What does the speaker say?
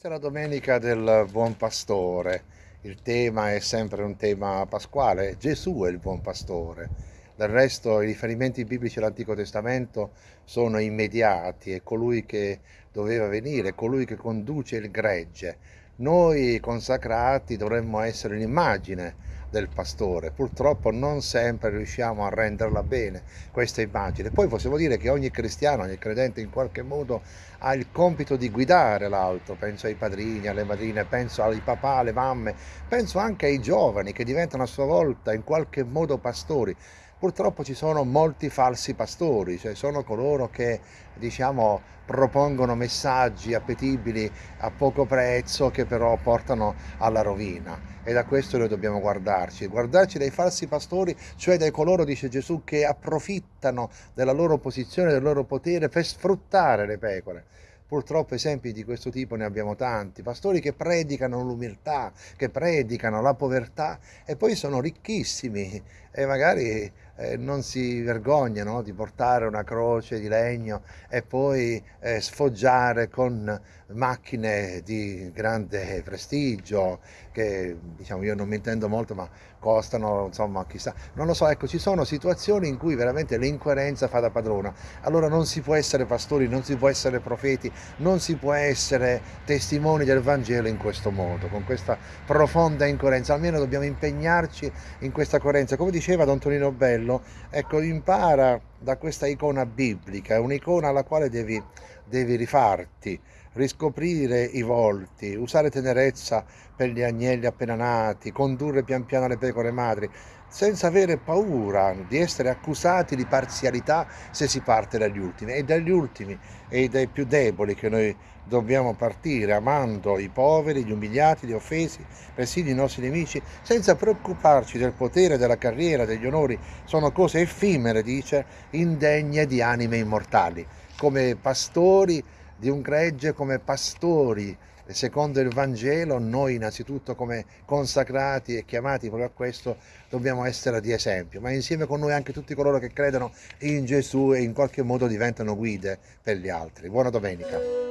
Questa è la domenica del buon pastore. Il tema è sempre un tema pasquale. Gesù è il buon pastore. Del resto i riferimenti biblici all'Antico Testamento sono immediati, è colui che doveva venire, colui che conduce il gregge. Noi consacrati dovremmo essere un'immagine del pastore. Purtroppo non sempre riusciamo a renderla bene questa immagine. Poi possiamo dire che ogni cristiano, ogni credente in qualche modo ha il compito di guidare l'altro, penso ai padrini, alle madrine, penso ai papà, alle mamme, penso anche ai giovani che diventano a sua volta in qualche modo pastori. Purtroppo ci sono molti falsi pastori, cioè sono coloro che diciamo, propongono messaggi appetibili a poco prezzo che però portano alla rovina. E da questo noi dobbiamo guardarci, guardarci dai falsi pastori, cioè dai coloro, dice Gesù, che approfittano della loro posizione, del loro potere per sfruttare le pecore. Purtroppo esempi di questo tipo ne abbiamo tanti, pastori che predicano l'umiltà, che predicano la povertà e poi sono ricchissimi e magari eh, non si vergognano di portare una croce di legno e poi eh, sfoggiare con macchine di grande prestigio che diciamo io non mi intendo molto ma costano insomma chissà. Non lo so ecco ci sono situazioni in cui veramente l'incoerenza fa da padrona. Allora non si può essere pastori non si può essere profeti non si può essere testimoni del Vangelo in questo modo con questa profonda incoerenza. Almeno dobbiamo impegnarci in questa coerenza. Come diceva Don Tonino Bello, ecco, impara da questa icona biblica, è un'icona alla quale devi, devi rifarti, riscoprire i volti, usare tenerezza per gli agnelli appena nati, condurre pian piano le pecore madri, senza avere paura di essere accusati di parzialità se si parte dagli ultimi. È dagli ultimi e dai più deboli che noi dobbiamo partire, amando i poveri, gli umiliati, gli offesi, persino i nostri nemici, senza preoccuparci del potere, della carriera, degli onori. Sono cose effimere, dice, indegne di anime immortali. Come pastori di un gregge, come pastori secondo il Vangelo, noi innanzitutto come consacrati e chiamati proprio a questo dobbiamo essere di esempio, ma insieme con noi anche tutti coloro che credono in Gesù e in qualche modo diventano guide per gli altri. Buona domenica!